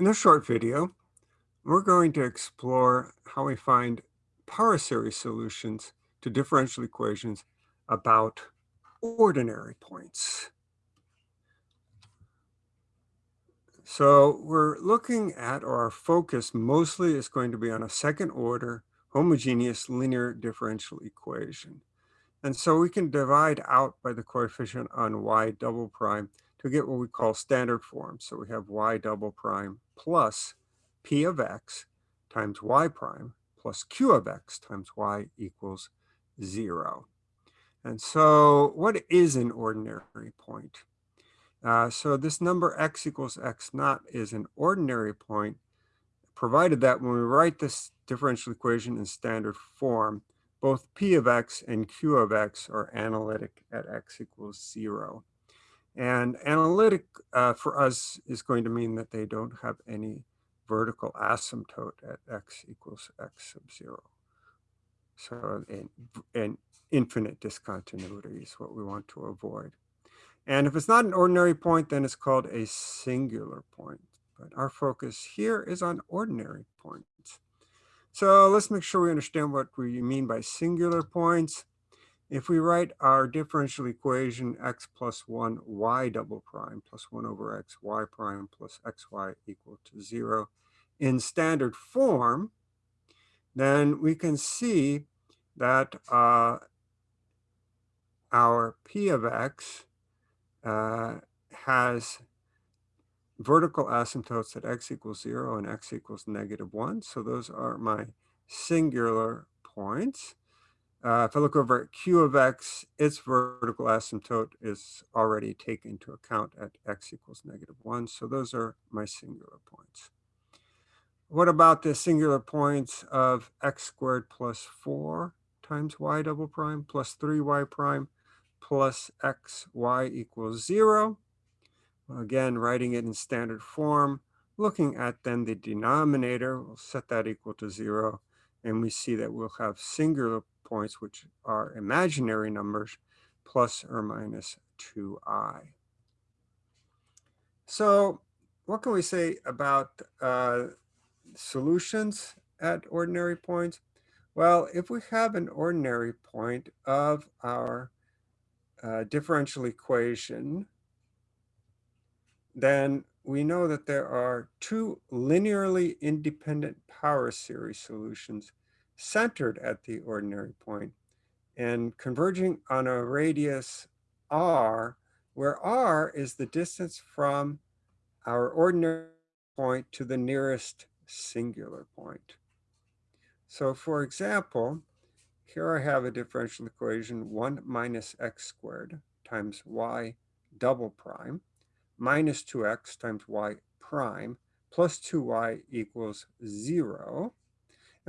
In this short video, we're going to explore how we find power series solutions to differential equations about ordinary points. So we're looking at, or our focus mostly is going to be on a second order homogeneous linear differential equation. And so we can divide out by the coefficient on y double prime to get what we call standard form. So we have y double prime plus p of x times y prime plus q of x times y equals 0. And so what is an ordinary point? Uh, so this number x equals x naught is an ordinary point, provided that when we write this differential equation in standard form, both p of x and q of x are analytic at x equals 0. And analytic uh, for us is going to mean that they don't have any vertical asymptote at x equals x sub 0. So an, an infinite discontinuity is what we want to avoid. And if it's not an ordinary point, then it's called a singular point. But our focus here is on ordinary points. So let's make sure we understand what we mean by singular points. If we write our differential equation x plus 1 y double prime plus 1 over x y prime plus xy equal to 0 in standard form, then we can see that uh, our p of x uh, has vertical asymptotes at x equals 0 and x equals negative 1. So those are my singular points. Uh, if I look over at q of x, its vertical asymptote is already taken into account at x equals negative 1. So those are my singular points. What about the singular points of x squared plus 4 times y double prime plus 3y prime plus xy equals 0? Again, writing it in standard form, looking at then the denominator, we'll set that equal to 0, and we see that we'll have singular points, which are imaginary numbers, plus or minus 2i. So what can we say about uh, solutions at ordinary points? Well, if we have an ordinary point of our uh, differential equation, then we know that there are two linearly independent power series solutions centered at the ordinary point and converging on a radius r, where r is the distance from our ordinary point to the nearest singular point. So for example, here I have a differential equation 1 minus x squared times y double prime minus 2x times y prime plus 2y equals 0.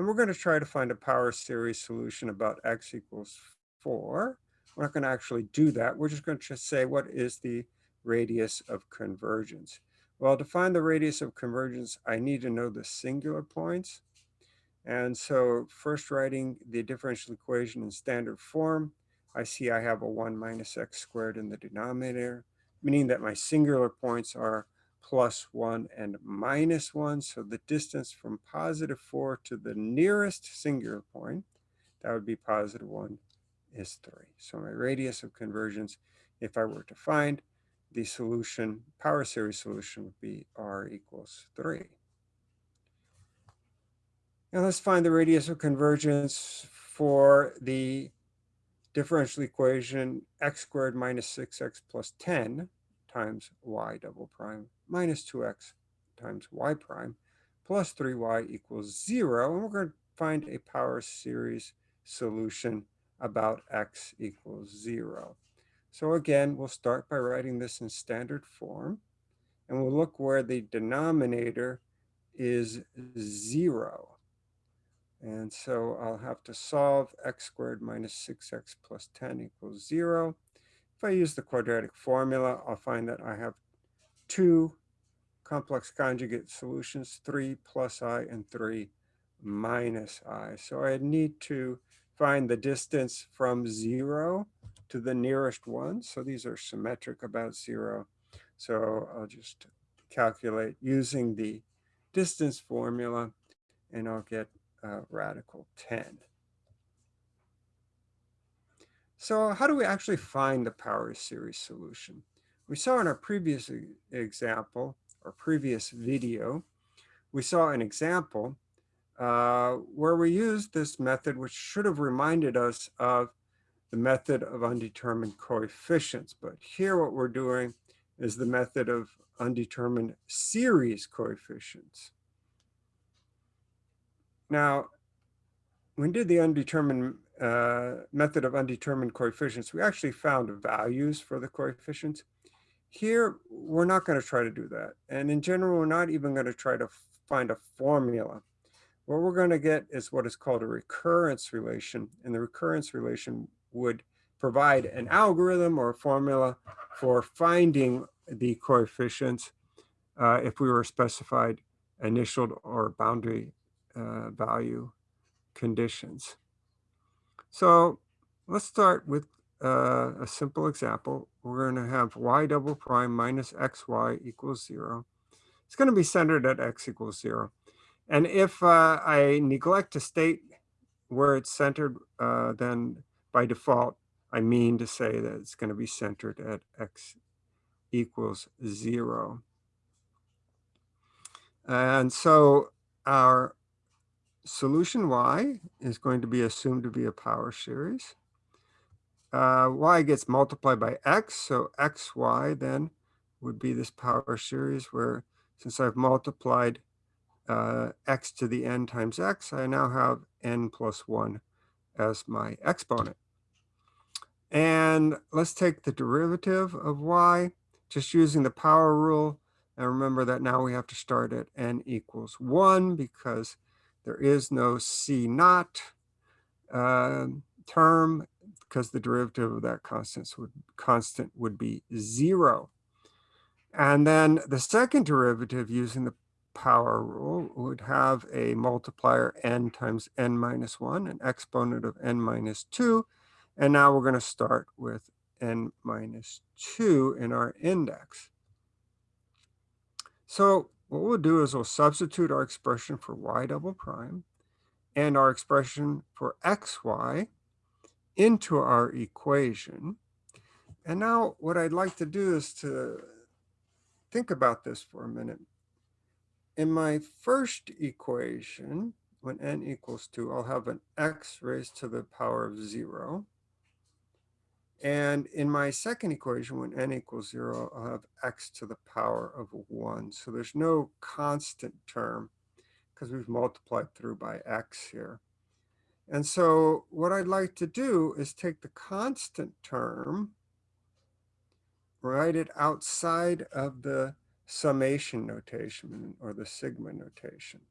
And we're going to try to find a power series solution about x equals 4. We're not going to actually do that. We're just going to say what is the radius of convergence. Well, to find the radius of convergence, I need to know the singular points. And so first writing the differential equation in standard form, I see I have a 1 minus x squared in the denominator, meaning that my singular points are plus 1 and minus 1. So the distance from positive 4 to the nearest singular point, that would be positive 1, is 3. So my radius of convergence, if I were to find the solution, power series solution would be r equals 3. Now let's find the radius of convergence for the differential equation x squared minus 6x plus 10 times y double prime minus 2x times y prime plus 3y equals 0. And we're going to find a power series solution about x equals 0. So again, we'll start by writing this in standard form. And we'll look where the denominator is 0. And so I'll have to solve x squared minus 6x plus 10 equals 0. If I use the quadratic formula, I'll find that I have two complex conjugate solutions, 3 plus i and 3 minus i. So I need to find the distance from 0 to the nearest one. So these are symmetric about 0. So I'll just calculate using the distance formula, and I'll get uh, radical 10. So how do we actually find the power series solution? We saw in our previous example, or previous video, we saw an example uh, where we used this method, which should have reminded us of the method of undetermined coefficients. But here what we're doing is the method of undetermined series coefficients. Now, when did the undetermined uh, method of undetermined coefficients, we actually found values for the coefficients. Here, we're not going to try to do that. And in general, we're not even going to try to find a formula. What we're going to get is what is called a recurrence relation. And the recurrence relation would provide an algorithm or a formula for finding the coefficients uh, if we were specified initial or boundary uh, value conditions. So let's start with uh, a simple example. We're going to have y double prime minus xy equals 0. It's going to be centered at x equals 0. And if uh, I neglect to state where it's centered, uh, then by default, I mean to say that it's going to be centered at x equals 0. And so our solution y is going to be assumed to be a power series. Uh, y gets multiplied by x, so xy then would be this power series where since I've multiplied uh, x to the n times x, I now have n plus 1 as my exponent. And let's take the derivative of y, just using the power rule. And remember that now we have to start at n equals 1 because there is no C naught uh, term because the derivative of that constant would, constant would be zero. And then the second derivative using the power rule would have a multiplier n times n minus 1, an exponent of n minus 2. And now we're going to start with n minus 2 in our index. So what we'll do is we'll substitute our expression for y double prime and our expression for xy into our equation. And now what I'd like to do is to think about this for a minute. In my first equation, when n equals 2, I'll have an x raised to the power of 0. And in my second equation, when n equals 0, I'll have x to the power of 1. So there's no constant term because we've multiplied through by x here. And so what I'd like to do is take the constant term, write it outside of the summation notation or the sigma notation.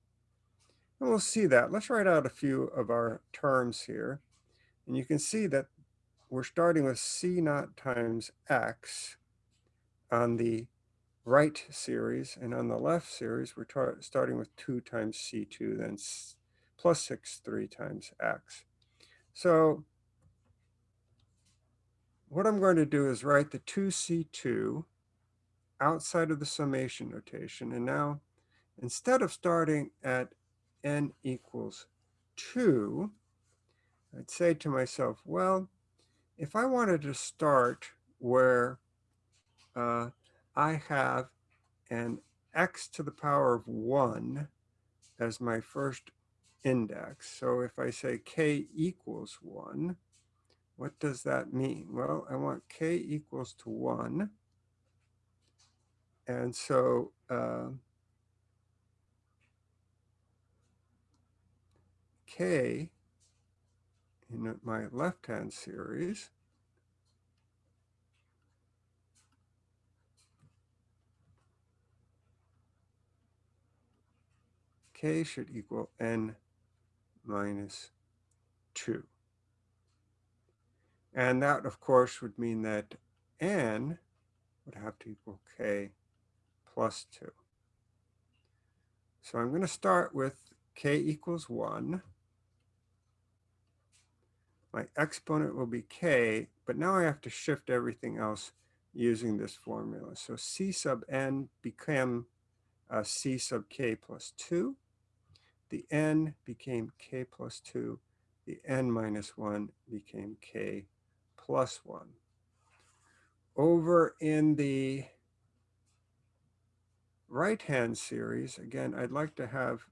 And we'll see that. Let's write out a few of our terms here. And you can see that we're starting with C naught times X on the right series, and on the left series, we're starting with 2 times C2, then plus 6, 3 times X. So what I'm going to do is write the 2C2 outside of the summation notation. And now, instead of starting at n equals 2, I'd say to myself, well, if I wanted to start where uh, I have an x to the power of 1 as my first index. So if I say k equals 1, what does that mean? Well, I want k equals to 1. And so uh, k in my left-hand series. K should equal n minus 2. And that, of course, would mean that n would have to equal k plus 2. So I'm going to start with k equals 1 my exponent will be k, but now I have to shift everything else using this formula. So c sub n became uh, c sub k plus 2. The n became k plus 2. The n minus 1 became k plus 1. Over in the right-hand series, again, I'd like to have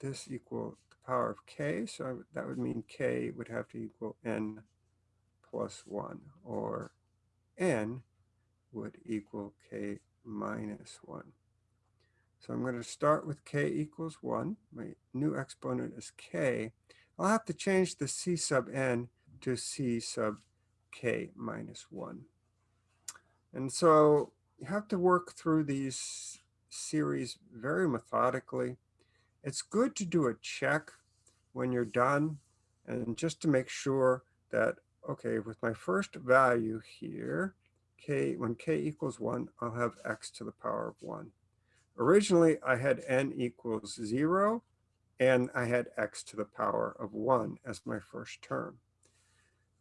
this equal power of k. So that would mean k would have to equal n plus 1, or n would equal k minus 1. So I'm going to start with k equals 1. My new exponent is k. I'll have to change the c sub n to c sub k minus 1. And so you have to work through these series very methodically. It's good to do a check when you're done and just to make sure that, okay, with my first value here, k when k equals 1, I'll have x to the power of 1. Originally, I had n equals 0, and I had x to the power of 1 as my first term.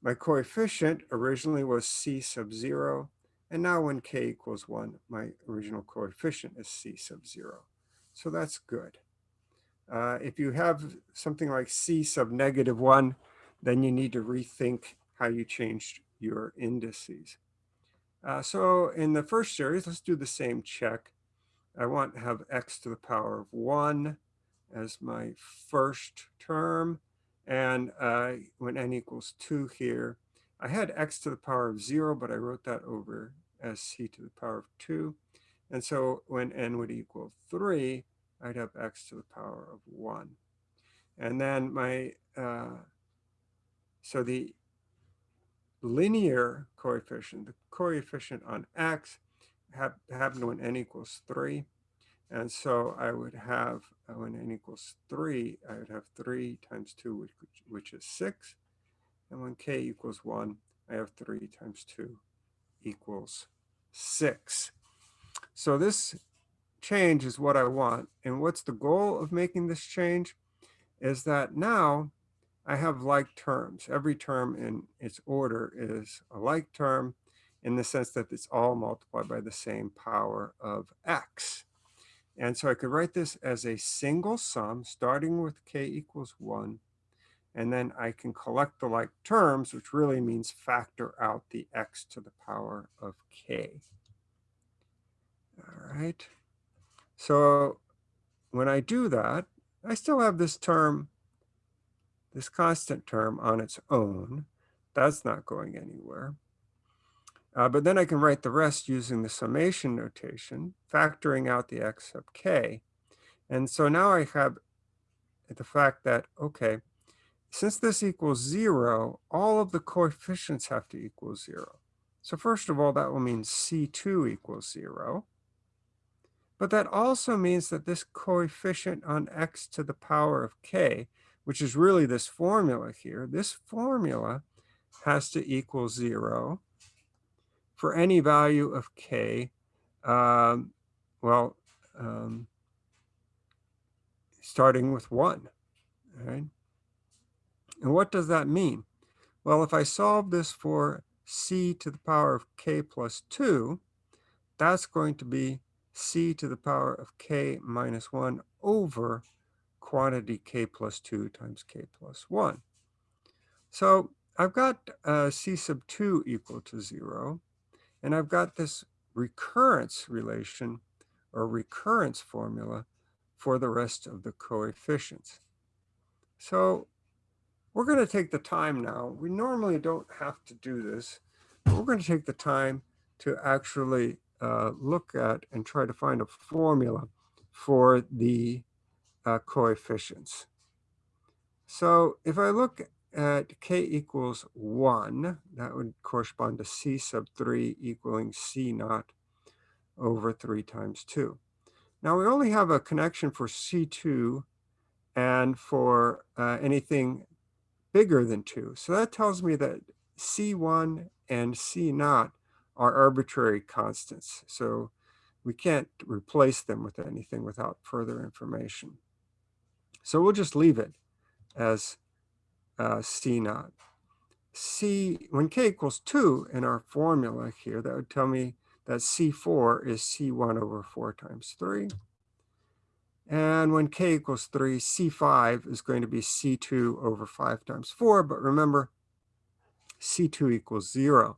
My coefficient originally was c sub 0, and now when k equals 1, my original coefficient is c sub 0. So that's good. Uh, if you have something like c sub negative 1, then you need to rethink how you changed your indices. Uh, so in the first series, let's do the same check. I want to have x to the power of 1 as my first term. And uh, when n equals 2 here, I had x to the power of 0, but I wrote that over as c to the power of 2. And so when n would equal 3, I'd have x to the power of 1. And then my, uh, so the linear coefficient, the coefficient on x, have, happen when n equals 3. And so I would have, uh, when n equals 3, I would have 3 times 2, which, which is 6. And when k equals 1, I have 3 times 2 equals 6. So this change is what I want. And what's the goal of making this change? Is that now I have like terms. Every term in its order is a like term in the sense that it's all multiplied by the same power of x. And so I could write this as a single sum starting with k equals 1 and then I can collect the like terms, which really means factor out the x to the power of k. All right. So when I do that, I still have this term, this constant term on its own. That's not going anywhere. Uh, but then I can write the rest using the summation notation, factoring out the x sub k. And so now I have the fact that, okay, since this equals zero, all of the coefficients have to equal zero. So first of all, that will mean C2 equals zero. But that also means that this coefficient on x to the power of k, which is really this formula here, this formula has to equal zero for any value of k, um, well, um, starting with one, right? And what does that mean? Well, if I solve this for c to the power of k plus 2, that's going to be c to the power of k minus 1 over quantity k plus 2 times k plus 1. So I've got uh, c sub 2 equal to 0, and I've got this recurrence relation or recurrence formula for the rest of the coefficients. So we're going to take the time now. We normally don't have to do this, but we're going to take the time to actually uh, look at and try to find a formula for the uh, coefficients. So if I look at k equals 1, that would correspond to c sub 3 equaling c naught over 3 times 2. Now we only have a connection for c2 and for uh, anything bigger than 2. So that tells me that C1 and C naught are arbitrary constants. So we can't replace them with anything without further information. So we'll just leave it as uh, C naught. C, when k equals 2 in our formula here, that would tell me that C4 is C1 over 4 times 3. And when k equals 3, C5 is going to be C2 over 5 times 4. But remember, C2 equals 0.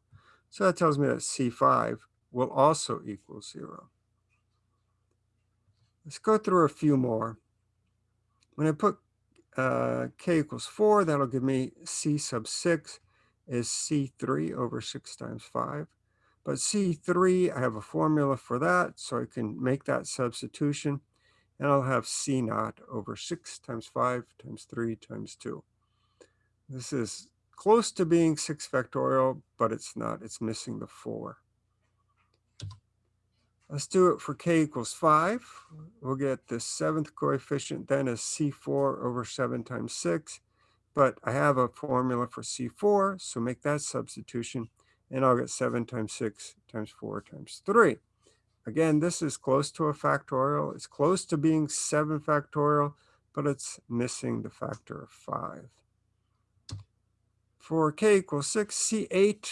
So that tells me that C5 will also equal 0. Let's go through a few more. When I put uh, k equals 4, that'll give me C sub 6 is C3 over 6 times 5. But C3, I have a formula for that, so I can make that substitution and I'll have C naught over 6 times 5 times 3 times 2. This is close to being 6 factorial, but it's not. It's missing the 4. Let's do it for k equals 5. We'll get the seventh coefficient then as C4 over 7 times 6. But I have a formula for C4, so make that substitution, and I'll get 7 times 6 times 4 times 3. Again, this is close to a factorial. It's close to being 7 factorial, but it's missing the factor of 5. For k equals 6, C8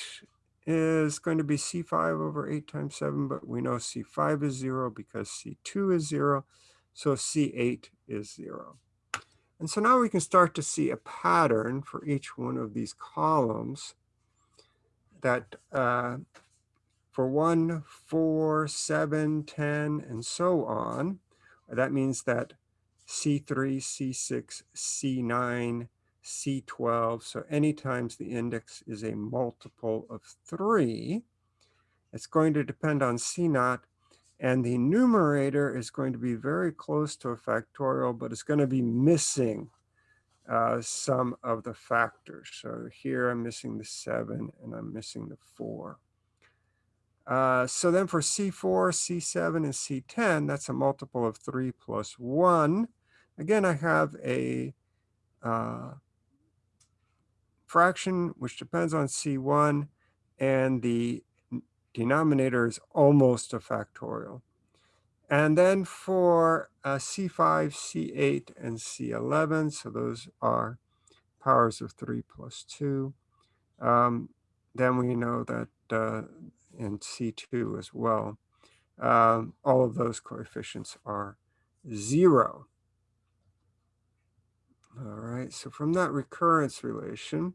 is going to be C5 over 8 times 7, but we know C5 is 0 because C2 is 0, so C8 is 0. And so now we can start to see a pattern for each one of these columns that uh, for 1, 4, 7, 10, and so on. That means that C3, C6, C9, C12. So any times the index is a multiple of 3, it's going to depend on C naught. And the numerator is going to be very close to a factorial, but it's going to be missing uh, some of the factors. So here I'm missing the 7 and I'm missing the 4. Uh, so then for C4, C7, and C10, that's a multiple of 3 plus 1. Again, I have a uh, fraction which depends on C1, and the denominator is almost a factorial. And then for uh, C5, C8, and C11, so those are powers of 3 plus 2, um, then we know that uh, in C2 as well. Um, all of those coefficients are zero. All right, so from that recurrence relation,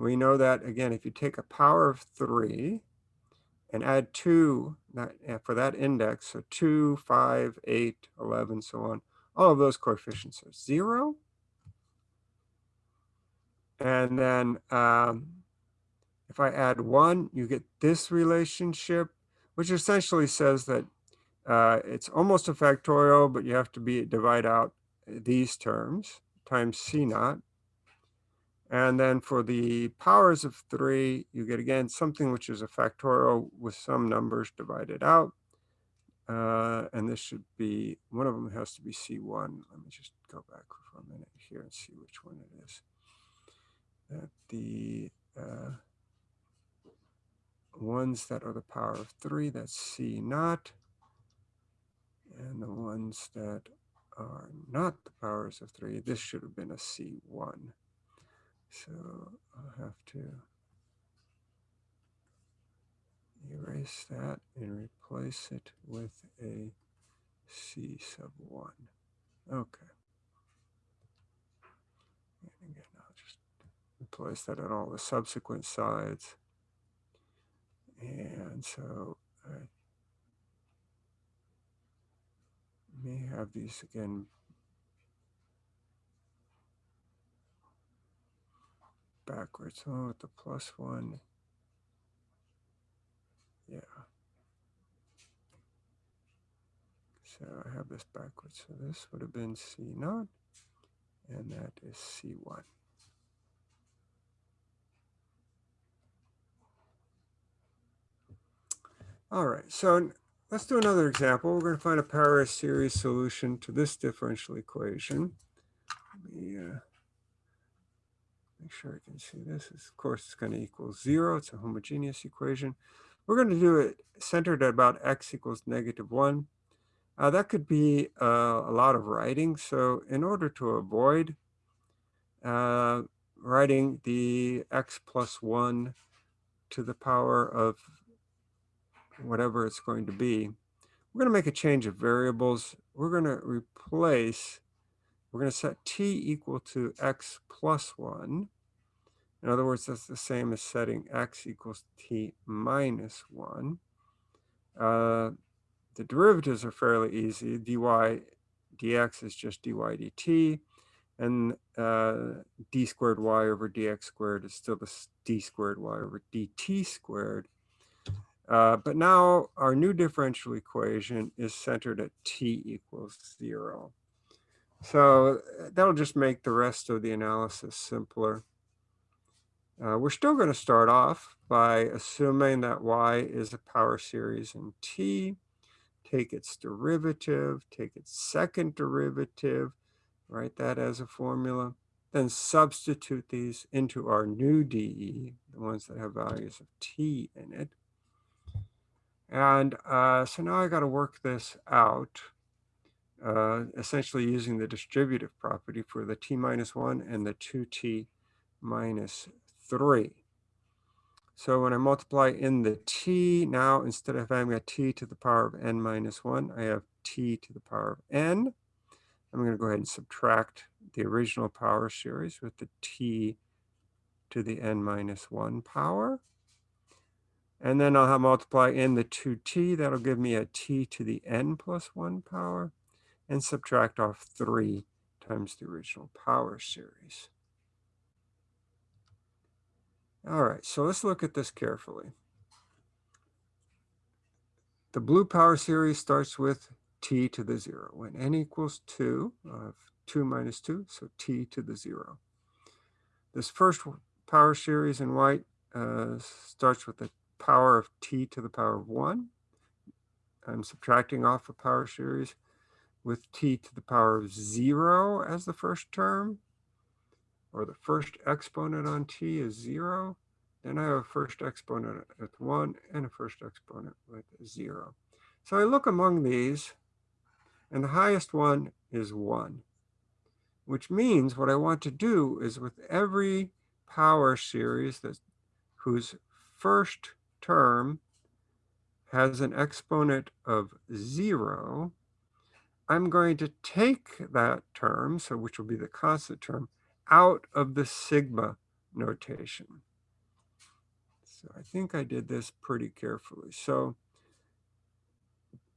we know that, again, if you take a power of 3 and add 2 that, for that index, so 2, 5, 8, 11, so on, all of those coefficients are 0. And then um, if I add one, you get this relationship, which essentially says that uh, it's almost a factorial, but you have to be divide out these terms times C naught. And then for the powers of three, you get again something which is a factorial with some numbers divided out. Uh, and this should be, one of them has to be C1. Let me just go back for a minute here and see which one it is. That the, uh, ones that are the power of three, that's C naught. And the ones that are not the powers of three, this should have been a C1. So I'll have to erase that and replace it with a C sub 1. Okay. And again, I'll just replace that on all the subsequent sides. And so I may have these again backwards. Oh, with the plus one. Yeah. So I have this backwards. So this would have been C naught, and that is C1. All right, so let's do another example. We're going to find a power series solution to this differential equation. Let me uh, make sure I can see this. Of course, it's going to equal zero. It's a homogeneous equation. We're going to do it centered at about x equals negative one. Uh, that could be uh, a lot of writing. So in order to avoid uh, writing the x plus one to the power of whatever it's going to be, we're going to make a change of variables. We're going to replace, we're going to set t equal to x plus 1. In other words, that's the same as setting x equals t minus 1. Uh, the derivatives are fairly easy. dy dx is just dy dt, and uh, d squared y over dx squared is still the d squared y over dt squared. Uh, but now our new differential equation is centered at t equals 0. So that'll just make the rest of the analysis simpler. Uh, we're still going to start off by assuming that y is a power series in t, take its derivative, take its second derivative, write that as a formula, then substitute these into our new dE, the ones that have values of t in it. And uh, so now I got to work this out, uh, essentially using the distributive property for the t minus 1 and the 2t minus 3. So when I multiply in the t, now instead of having a t to the power of n minus 1, I have t to the power of n. I'm going to go ahead and subtract the original power series with the t to the n minus 1 power. And then I'll have multiply in the 2t. That'll give me a t to the n plus 1 power. And subtract off 3 times the original power series. All right, so let's look at this carefully. The blue power series starts with t to the 0. When n equals 2, I have 2 minus 2, so t to the 0. This first power series in white uh, starts with a power of t to the power of 1. I'm subtracting off a power series with t to the power of 0 as the first term, or the first exponent on t is 0. Then I have a first exponent with 1 and a first exponent with 0. So I look among these, and the highest one is 1, which means what I want to do is with every power series that whose first term has an exponent of zero, I'm going to take that term, so which will be the constant term, out of the sigma notation. So I think I did this pretty carefully. So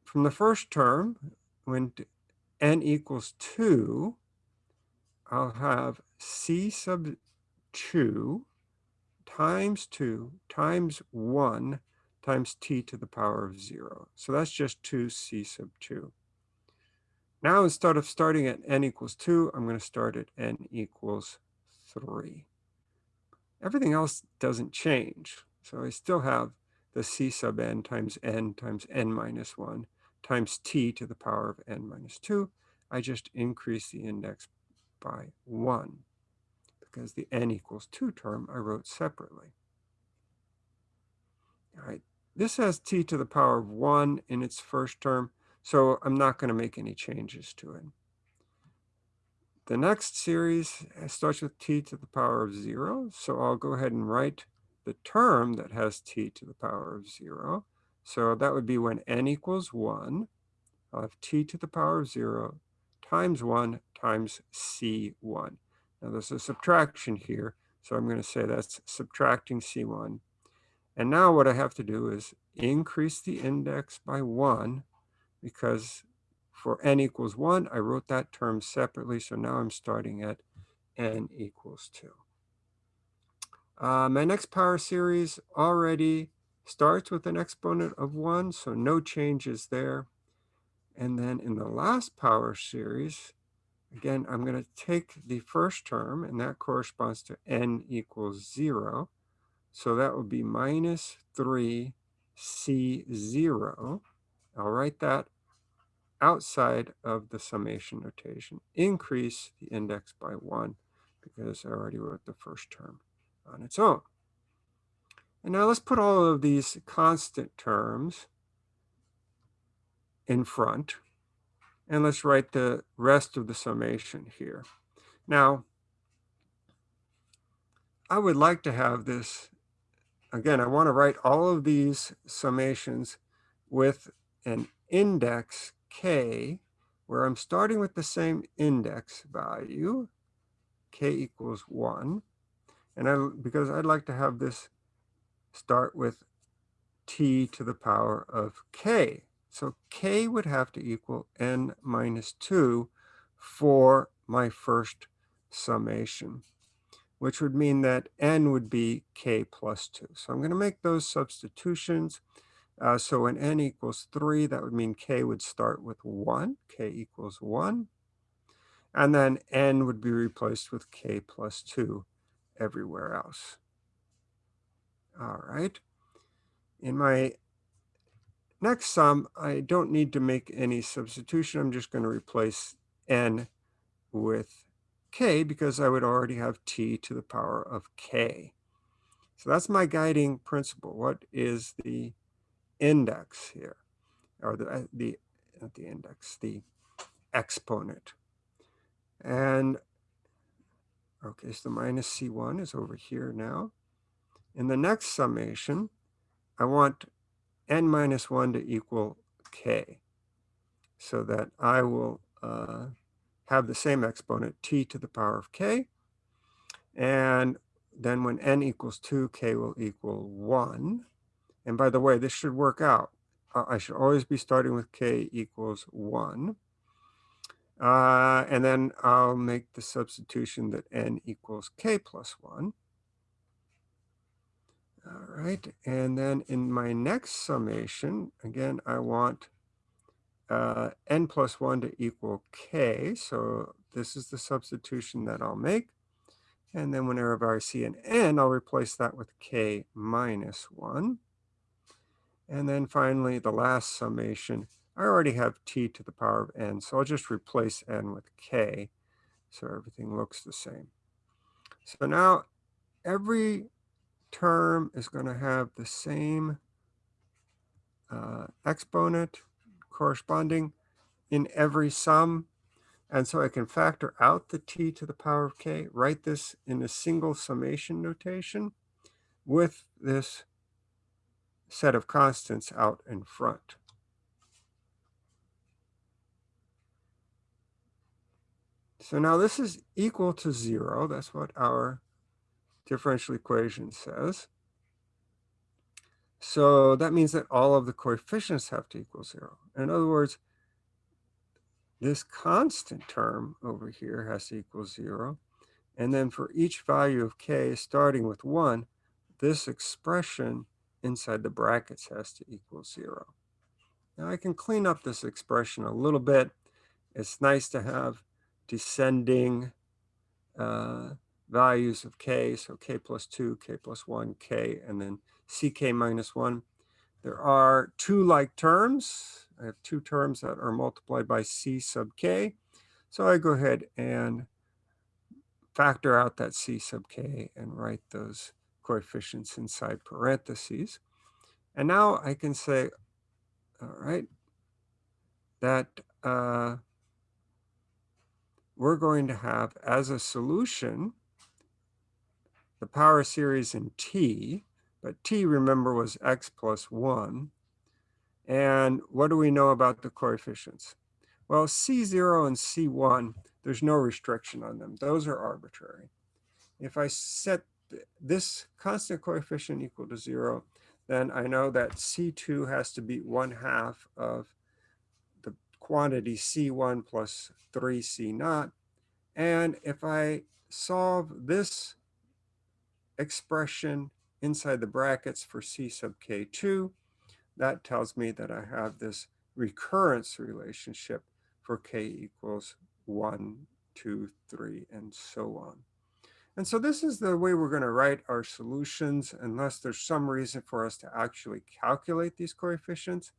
from the first term, when n equals 2, I'll have c sub 2 times 2 times 1 times t to the power of 0. So that's just 2c sub 2. Now instead of starting at n equals 2, I'm going to start at n equals 3. Everything else doesn't change. So I still have the c sub n times n times n minus 1 times t to the power of n minus 2. I just increase the index by 1 because the n equals 2 term I wrote separately. All right, this has t to the power of 1 in its first term, so I'm not going to make any changes to it. The next series uh, starts with t to the power of 0, so I'll go ahead and write the term that has t to the power of 0. So that would be when n equals 1, I'll have t to the power of 0 times 1 times c1. Now there's a subtraction here, so I'm going to say that's subtracting C1. And now what I have to do is increase the index by 1 because for n equals 1, I wrote that term separately, so now I'm starting at n equals 2. Uh, my next power series already starts with an exponent of 1, so no changes there. And then in the last power series, Again, I'm going to take the first term, and that corresponds to n equals 0. So that would be minus 3c0. I'll write that outside of the summation notation. Increase the index by 1 because I already wrote the first term on its own. And now let's put all of these constant terms in front. And let's write the rest of the summation here. Now, I would like to have this, again, I want to write all of these summations with an index k, where I'm starting with the same index value, k equals 1. And I, because I'd like to have this start with t to the power of k. So k would have to equal n minus 2 for my first summation, which would mean that n would be k plus 2. So I'm going to make those substitutions. Uh, so when n equals 3, that would mean k would start with 1. k equals 1. And then n would be replaced with k plus 2 everywhere else. All right. In my next sum, I don't need to make any substitution. I'm just going to replace n with k because I would already have t to the power of k. So that's my guiding principle. What is the index here? Or the, uh, the not the index, the exponent. And okay, so the minus c1 is over here now. In the next summation, I want n minus 1 to equal k so that I will uh, have the same exponent, t to the power of k. And then when n equals 2, k will equal 1. And by the way, this should work out. Uh, I should always be starting with k equals 1. Uh, and then I'll make the substitution that n equals k plus 1. All right, and then in my next summation, again, I want uh, n plus 1 to equal k. So this is the substitution that I'll make. And then whenever I see an n, I'll replace that with k minus 1. And then finally, the last summation, I already have t to the power of n, so I'll just replace n with k, so everything looks the same. So now every term is going to have the same uh, exponent corresponding in every sum. And so I can factor out the t to the power of k, write this in a single summation notation with this set of constants out in front. So now this is equal to zero. That's what our differential equation says. So that means that all of the coefficients have to equal zero. In other words, this constant term over here has to equal zero. And then for each value of k starting with one, this expression inside the brackets has to equal zero. Now I can clean up this expression a little bit. It's nice to have descending uh, values of k, so k plus 2, k plus 1, k, and then ck minus 1. There are two like terms. I have two terms that are multiplied by c sub k. So I go ahead and factor out that c sub k and write those coefficients inside parentheses. And now I can say, all right, that uh, we're going to have as a solution the power series in t, but t, remember, was x plus 1. And what do we know about the coefficients? Well, C0 and C1, there's no restriction on them. Those are arbitrary. If I set this constant coefficient equal to 0, then I know that C2 has to be 1 half of the quantity C1 plus 3C naught. And if I solve this expression inside the brackets for C sub K2, that tells me that I have this recurrence relationship for K equals 1, 2, 3, and so on. And so this is the way we're going to write our solutions unless there's some reason for us to actually calculate these coefficients.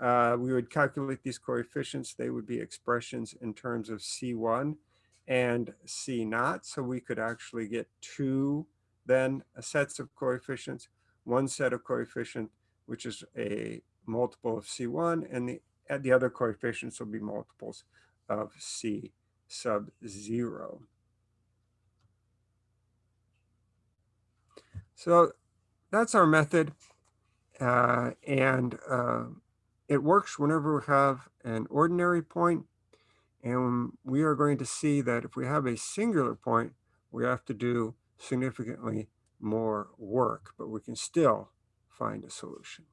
Uh, we would calculate these coefficients. They would be expressions in terms of C1 and C naught. So we could actually get two then sets of coefficients, one set of coefficient, which is a multiple of C1, and the, the other coefficients will be multiples of C sub 0. So that's our method. Uh, and uh, It works whenever we have an ordinary point. point, and we are going to see that if we have a singular point, we have to do significantly more work, but we can still find a solution.